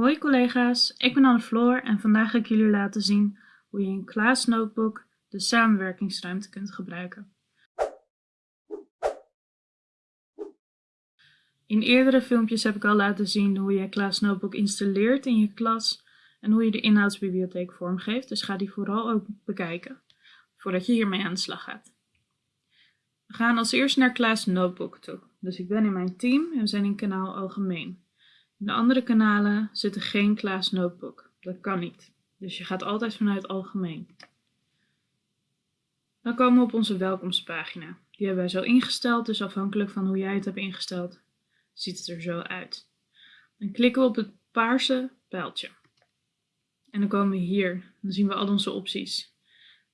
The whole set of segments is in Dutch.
Hoi collega's, ik ben Anne Floor en vandaag ga ik jullie laten zien hoe je in Class Notebook de samenwerkingsruimte kunt gebruiken. In eerdere filmpjes heb ik al laten zien hoe je Class Notebook installeert in je klas en hoe je de inhoudsbibliotheek vormgeeft, dus ga die vooral ook bekijken voordat je hiermee aan de slag gaat. We gaan als eerst naar Class Notebook toe. Dus ik ben in mijn team en we zijn in kanaal algemeen. In de andere kanalen zit er geen Class Notebook. Dat kan niet. Dus je gaat altijd vanuit algemeen. Dan komen we op onze welkomstpagina. Die hebben wij zo ingesteld, dus afhankelijk van hoe jij het hebt ingesteld, ziet het er zo uit. Dan klikken we op het paarse pijltje. En dan komen we hier. Dan zien we al onze opties.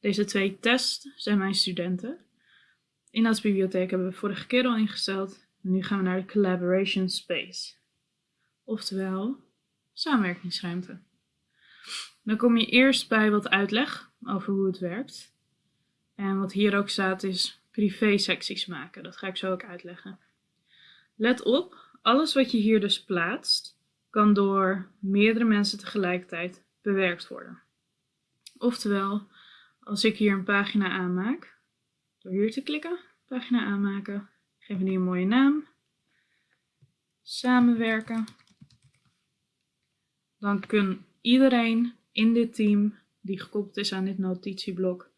Deze twee tests zijn mijn studenten. Inhoudsbibliotheek hebben we vorige keer al ingesteld. Nu gaan we naar de Collaboration Space. Oftewel, samenwerkingsruimte. Dan kom je eerst bij wat uitleg over hoe het werkt. En wat hier ook staat is privé secties maken. Dat ga ik zo ook uitleggen. Let op, alles wat je hier dus plaatst, kan door meerdere mensen tegelijkertijd bewerkt worden. Oftewel, als ik hier een pagina aanmaak, door hier te klikken, pagina aanmaken, geven die een mooie naam, samenwerken, dan kan iedereen in dit team die gekoppeld is aan dit notitieblok,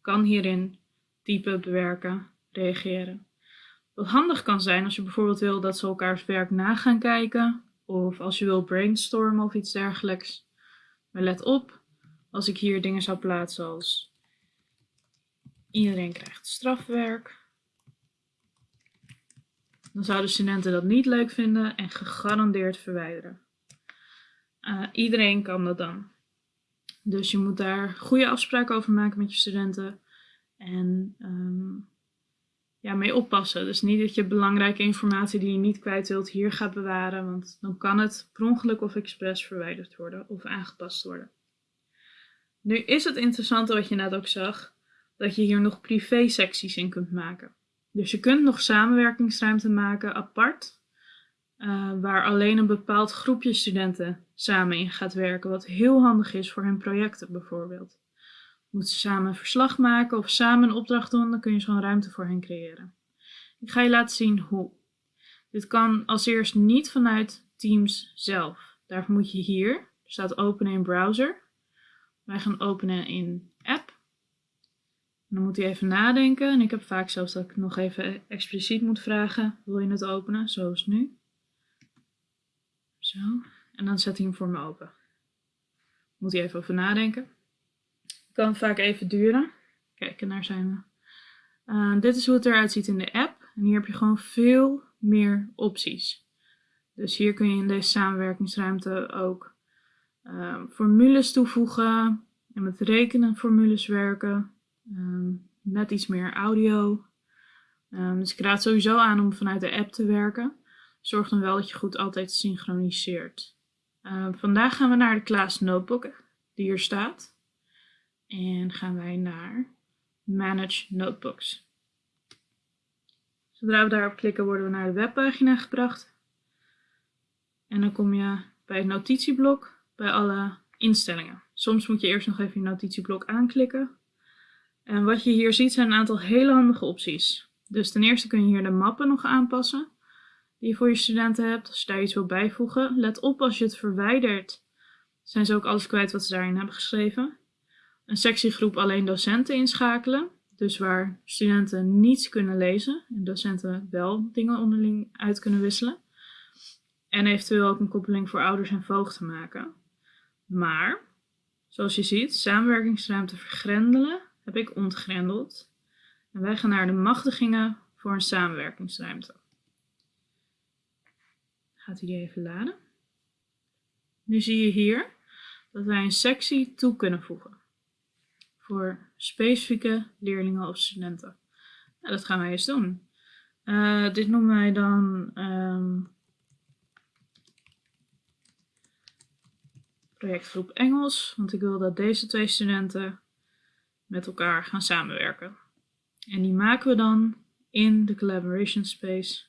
kan hierin typen, bewerken, reageren. Wat handig kan zijn als je bijvoorbeeld wil dat ze elkaars werk na gaan kijken, of als je wil brainstormen of iets dergelijks. Maar let op, als ik hier dingen zou plaatsen als iedereen krijgt strafwerk, dan zouden studenten dat niet leuk vinden en gegarandeerd verwijderen. Uh, iedereen kan dat dan. Dus je moet daar goede afspraken over maken met je studenten. En um, ja, mee oppassen. Dus niet dat je belangrijke informatie die je niet kwijt wilt hier gaat bewaren. Want dan kan het per ongeluk of expres verwijderd worden of aangepast worden. Nu is het interessante wat je net ook zag. Dat je hier nog privé secties in kunt maken. Dus je kunt nog samenwerkingsruimte maken apart, uh, waar alleen een bepaald groepje studenten samen in gaat werken, wat heel handig is voor hun projecten bijvoorbeeld. Moeten ze samen een verslag maken of samen een opdracht doen, dan kun je zo'n ruimte voor hen creëren. Ik ga je laten zien hoe. Dit kan als eerst niet vanuit Teams zelf. Daarvoor moet je hier, er staat openen in browser. Wij gaan openen in app dan moet hij even nadenken. En ik heb vaak zelfs dat ik nog even expliciet moet vragen. Wil je het openen? Zoals nu. Zo. En dan zet hij hem voor me open. Moet hij even over nadenken. Kan vaak even duren. Kijk, en daar zijn we. Uh, dit is hoe het eruit ziet in de app. En hier heb je gewoon veel meer opties. Dus hier kun je in deze samenwerkingsruimte ook uh, formules toevoegen. En met rekenenformules werken. Um, net iets meer audio. Um, dus ik raad sowieso aan om vanuit de app te werken. Zorg dan wel dat je goed altijd synchroniseert. Um, vandaag gaan we naar de Class Notebook die hier staat. En gaan wij naar Manage Notebooks. Zodra we daarop klikken worden we naar de webpagina gebracht. En dan kom je bij het notitieblok bij alle instellingen. Soms moet je eerst nog even je notitieblok aanklikken. En wat je hier ziet zijn een aantal hele handige opties. Dus ten eerste kun je hier de mappen nog aanpassen die je voor je studenten hebt. Als je daar iets wil bijvoegen. Let op als je het verwijdert, zijn ze ook alles kwijt wat ze daarin hebben geschreven. Een sectiegroep alleen docenten inschakelen. Dus waar studenten niets kunnen lezen en docenten wel dingen onderling uit kunnen wisselen. En eventueel ook een koppeling voor ouders en voogden maken. Maar, zoals je ziet, samenwerkingsruimte vergrendelen heb ik ontgrendeld. En wij gaan naar de machtigingen voor een samenwerkingsruimte. Gaat hij even laden. Nu zie je hier dat wij een sectie toe kunnen voegen. Voor specifieke leerlingen of studenten. Nou, dat gaan wij eens doen. Uh, dit noemen wij dan um, projectgroep Engels. Want ik wil dat deze twee studenten met elkaar gaan samenwerken. En die maken we dan in de collaboration space.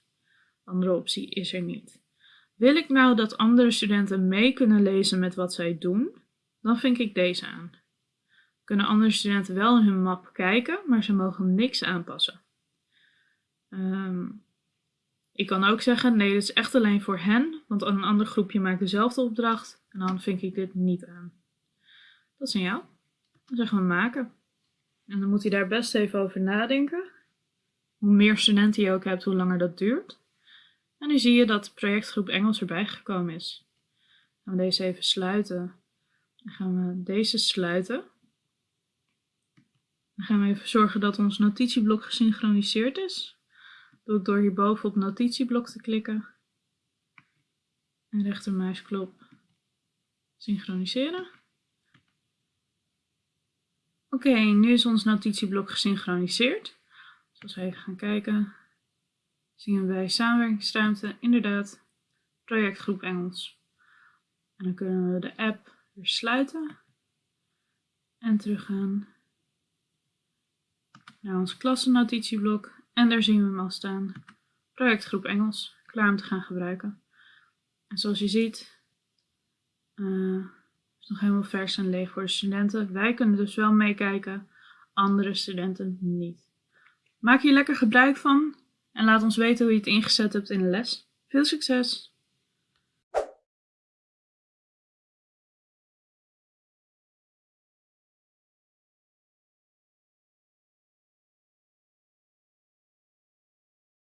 Andere optie is er niet. Wil ik nou dat andere studenten mee kunnen lezen met wat zij doen, dan vink ik deze aan. Kunnen andere studenten wel in hun map kijken, maar ze mogen niks aanpassen. Ehm, ik kan ook zeggen, nee, dit is echt alleen voor hen, want een ander groepje maakt dezelfde opdracht en dan vink ik dit niet aan. Dat is aan jou. Dan zeggen we maken. En dan moet je daar best even over nadenken. Hoe meer studenten je ook hebt, hoe langer dat duurt. En nu zie je dat projectgroep Engels erbij gekomen is. Gaan we deze even sluiten. Dan gaan we deze sluiten. Dan gaan we even zorgen dat ons notitieblok gesynchroniseerd is. Dat doe ik door hierboven op notitieblok te klikken. En rechtermuisklop synchroniseren. Oké, nu is ons notitieblok gesynchroniseerd. Dus als we even gaan kijken, zien we bij samenwerkingsruimte inderdaad projectgroep Engels. En dan kunnen we de app weer sluiten en teruggaan naar ons klassennotitieblok. En daar zien we hem al staan. Projectgroep Engels, klaar om te gaan gebruiken. En zoals je ziet, uh, is nog helemaal vers en leeg voor de studenten. Wij kunnen dus wel meekijken, andere studenten niet. Maak hier lekker gebruik van en laat ons weten hoe je het ingezet hebt in de les. Veel succes!